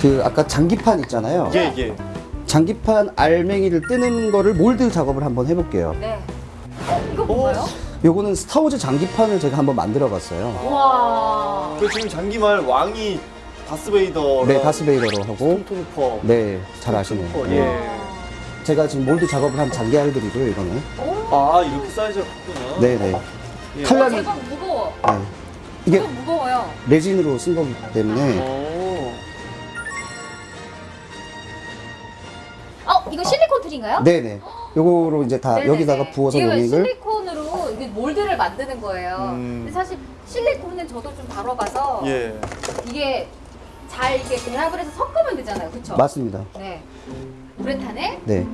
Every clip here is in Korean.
그 아까 장기판 있잖아요. 예, 예. 장기판 알맹이를 뜨는 거를 몰드 작업을 한번 해볼게요. 네. 어, 이거 뭔가요? 요거는 스타워즈 장기판을 제가 한번 만들어 봤어요. 와. 그 지금 장기말 왕이 다스베이더. 네, 다스베이더로 하고. 톰토퍼. 네, 잘 아시네요. 톰토퍼, 예. 제가 지금 몰드 작업을 한 장기 알들이고요, 이거는. 아, 이렇게 사이즈가 컸구나. 네네. 예. 칼날이- 제법 무거워. 네. 이게 무거워요. 레진으로 쓴 거기 때문에 오. 이거 실리콘 틀인가요? 네네. 요거로 이제 다 네네네. 여기다가 부어서 이거 용액을 실리콘으로 이게 몰드를 만드는 거예요. 음. 근데 사실 실리콘은 저도 좀 다뤄봐서 예. 이게 잘 이렇게 배합을 해서 섞으면 되잖아요. 그쵸? 맞습니다. 네. 우레탄에 네.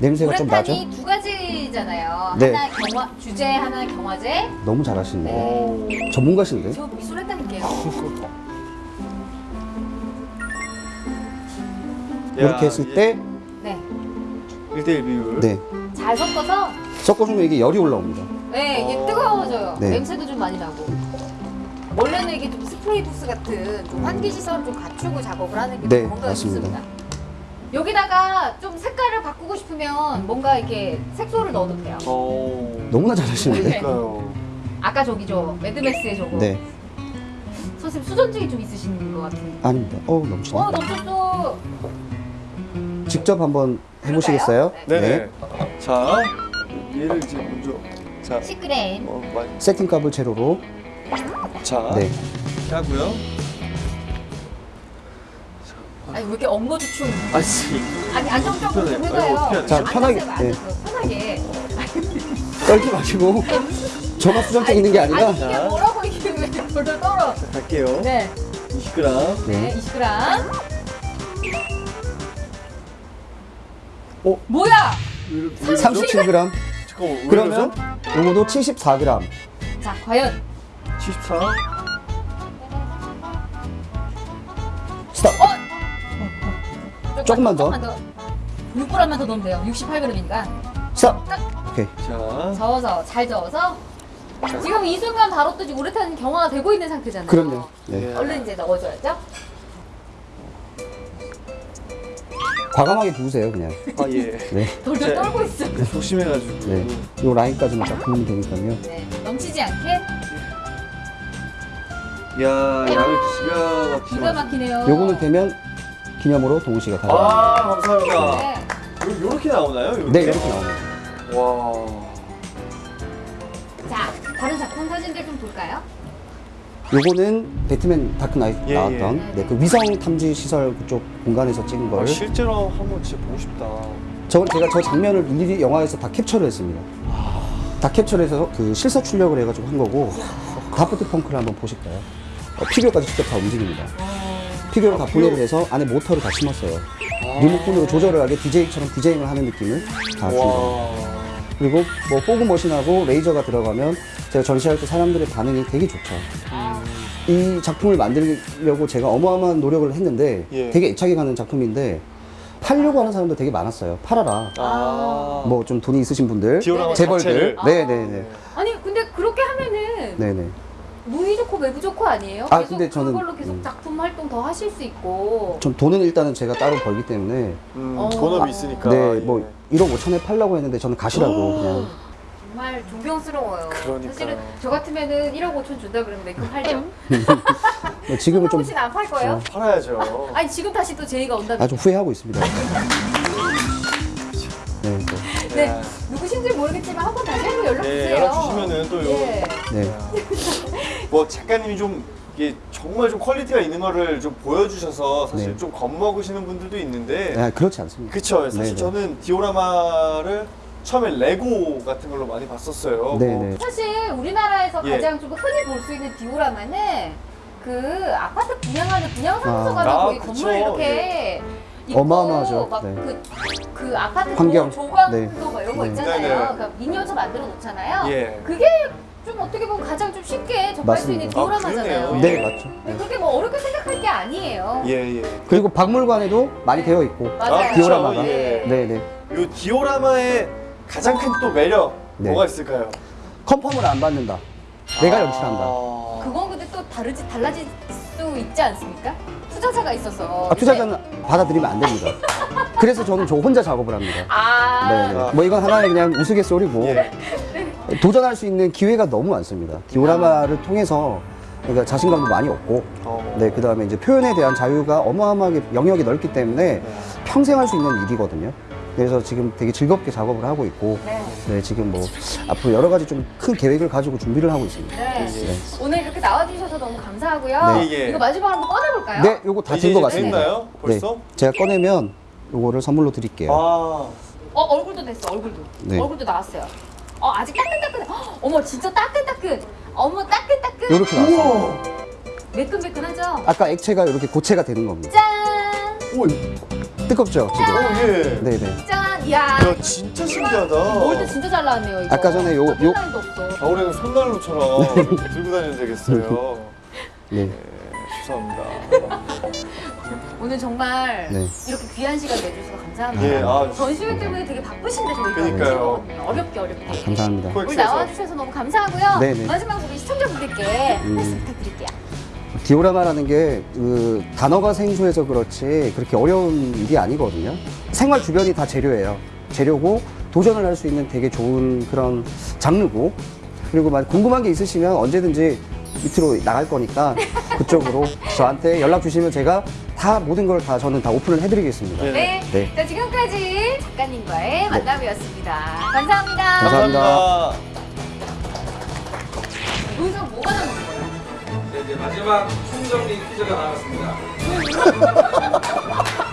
냄새가 좀 나죠? 우레탄이 두 가지잖아요. 네. 하나 경화 주제, 하나 경화제. 너무 잘하시네요. 오. 전문가신데? 저 미술했다니까요. 이렇게 했을 때, 네. 1대1 비율. 네. 잘 섞어서 섞어주면 이게 열이 올라옵니다. 네, 이게 어. 뜨거워져요. 네. 냄새도 좀 많이 나고. 원래는 이게 좀 스프레이 부스 같은 좀 환기 시설을 좀 갖추고 작업을 하는 게 네, 뭔가 맞습니다. 좋습니다. 여기다가 좀 색깔을 바꾸고 싶으면 뭔가 이렇게 색소를 넣어도 돼요. 오. 너무나 잘하시는데? 네. 아까 저기 저 매드맥스의 저거. 네. 선생님 수전증이 좀 있으신 것 같은데. 아닙니다. 어 넘치네. 어, 넘쳤어. 직접 한번 해보시겠어요? 그럴까요? 네 네. 자, 얘를 이제 먼저. 자, 10g. 어, 많이. 세팅 값을 제로로. 자, 네. 하고요. 아니 왜 이렇게 엉거주춤. 아 씨. 아니 안정적으로 좀. 아이고, 해봐요. 자, 편하게, 네. 앉아서. 편하게. 떨지 마시고. 저만 수정증 있는 게 아니라. 아니 이게 뭐라고 이게 왜 돌돌 떨어. 갈게요. 네. 20g. 네, 네. 20g. 어? 뭐야? 37g. 잠깐만, 왜 그러면? 요거도 74g. 자, 과연 74. 스톱. 조금만 더. 6g만 더 넣으면 돼요. 68g이니까. 스톱. 오케이. 자, 저어서 잘 저어서. 지금 이 순간 바로 또 지금 우레탄 경화가 되고 있는 상태잖아요. 그럼요. 네. 예. 얼른 이제 넣어줘야죠. 과감하게 부으세요, 그냥. 아 예. 네. 돌돌 자, 떨고 있어. 조심해가지고. 네. 요 라인까지만 딱 부으면 되니까요. 네, 넘치지 않게 야, 양을 기가 막히게. 기가 막히네요. 요거는 되면 기념으로 동훈 씨가 가져갑니다. 아, 감사합니다. 네. 요, 요렇게 나오나요? 요렇게? 네, 이렇게 나옵니다. 와. 자, 다른 작품 사진들 좀 볼까요? 요거는 배트맨 다크나이트 예, 나왔던 예. 네, 그 위성 탐지 시설 그쪽 공간에서 찍은 아, 걸. 실제로 한번 진짜 보고 싶다. 저 제가 저 장면을 일일이 영화에서 다 캡처를 했습니다. 다 캡처해서 그 실사 출력을 해가지고 한 거고 다프트 펑크를 한번 보실까요? 어, 피규어까지 직접 다 움직입니다. 피규어를 다 분해를 해서 안에 모터를 다 심었어요. 리모컨으로 조절을 하게 DJ처럼 디제잉을 하는 느낌을 다준 겁니다. 와. 그리고 뭐 fog machine하고 레이저가 들어가면 제가 전시할 때 사람들의 반응이 되게 좋죠. 이 작품을 만들려고 제가 어마어마한 노력을 했는데 예. 되게 애착이 가는 작품인데 팔려고 하는 사람도 되게 많았어요. 팔아라. 아. 뭐 좀 돈이 있으신 분들, 재벌들? 네네네, 아니 근데 그렇게 하면은 네네. 무이 좋고 외부 좋고 아니에요? 아, 계속 근데 저는- 그걸로 계속 음. 작품 활동 더 하실 수 있고. 전 돈은 일단은 제가 따로 벌기 때문에 음, 어. 본업이 있으니까. 네, 예. 뭐 1억 5천에 팔라고 했는데 저는 가시라고 그냥 정말 존경스러워요. 그러니까요. 사실은 저 같으면은 1억 5천 준다 그러면 내그 팔죠. 뭐 지금은 좀 혹시 안팔 거예요? 팔아야죠. 아니 지금 다시 또 제의가 온다면. 아주 후회하고 있습니다. 네, 또, 네. 야. 누구신지 모르겠지만 한 번 다시 한번 연락 주세요. 예, 연락 주시면은 또 요. 예. 네. 뭐 작가님이 좀 이게 정말 좀 퀄리티가 있는 거를 좀 보여주셔서 사실 네. 좀 겁먹으시는 분들도 있는데 아, 그렇지 않습니다. 그쵸 사실 네네. 저는 디오라마를 처음에 레고 같은 걸로 많이 봤었어요 뭐 네네. 사실 우리나라에서 예. 가장 좀 흔히 볼 수 있는 디오라마는 그 아파트 분양하는 분양사무소 아. 아, 거기 그쵸. 건물 이렇게 있고 어마어마하죠. 막 네. 그, 그 아파트 환경. 조, 조광도 네. 막 이런 거 네. 있잖아요. 그러니까 미니어처 만들어 놓잖아요. 예. 그게 좀 어떻게 보면 가장 좀 쉽게 접할 수 있는 맞습니다. 아, 디오라마잖아요. 그러네요. 네, 예. 맞죠. 네, 네. 그렇게 뭐 어렵게 생각할 게 아니에요. 예, 예. 그리고 박물관에도 많이 되어 있고 맞아요. 아, 그쵸. 디오라마가. 예. 네 네. 요 디오라마의 가장 큰 또 매력 네. 뭐가 있을까요? 컨펌을 안 받는다. 내가 연출한다. 아. 그건 근데 또 다르지 달라질 수 있지 않습니까? 투자자가 있어서. 아, 투자자는 받아들이면 안 됩니다. 그래서 저는 저 혼자 작업을 합니다. 아. 네, 네. 뭐 이건 하나의 그냥 우스갯소리고 예. 도전할 수 있는 기회가 너무 많습니다. 디오라마를 통해서 그러니까 자신감도 많이 얻고 어. 네, 그 다음에 이제 표현에 대한 자유가 어마어마하게 영역이 넓기 때문에 평생 할 수 있는 일이거든요. 그래서 지금 되게 즐겁게 작업을 하고 있고, 네. 네, 지금 뭐 앞으로 여러 가지 좀 큰 계획을 가지고 준비를 하고 있습니다. 네. 예. 오늘 이렇게 나와주셔서 너무 감사하고요. 네. 예, 예. 이거 마지막으로 한번 꺼내볼까요? 네, 요거 다 된 것 같습니다. 됐나요? 벌써? 네, 제가 꺼내면 요거를 선물로 드릴게요. 아. 어, 얼굴도 됐어, 얼굴도. 네. 얼굴도 나왔어요. 어, 아직 따끈따끈해. 헉, 어머, 진짜 따끈따끈. 어머, 따끈따끈. 요렇게 나왔어요. 매끈매끈하죠? 아까 액체가 이렇게 고체가 되는 겁니다. 짠! 오, 뜨겁죠, 지금? 오, 예. 네, 네. 짠! 이야. 야, 진짜 신기하다. 몰드 진짜 잘 나왔네요, 이거. 아까 전에 요- 요-. 겨울에는 손난로처럼 들고 다니면 되겠어요. 네. 네, 죄송합니다. 오늘 정말 네. 이렇게 귀한 시간 내주셔서 감사합니다. 예, 아, 전시회 때문에 되게 바쁘신데 저희가 어렵게 어렵게. 감사합니다. 오늘 나와주셔서 너무 감사하고요. 네네. 마지막으로 우리 시청자분들께 음. 말씀 부탁드릴게요. 디오라마라는 게 그 단어가 생소해서 그렇지 그렇게 어려운 일이 아니거든요. 생활 주변이 다 재료예요. 재료고 도전을 할 수 있는 되게 좋은 그런 장르고 그리고 만 궁금한 게 있으시면 언제든지 밑으로 나갈 거니까 그쪽으로 저한테 연락 주시면 제가 다 모든 걸 다 저는 다 오픈을 해드리겠습니다. 네. 네. 네. 자, 지금까지 작가님과의 만남이었습니다. 감사합니다. 감사합니다. 감사합니다. 여기서 뭐가 남은 거예요? 네, 이제 마지막 총정리 퀴즈가 나왔습니다.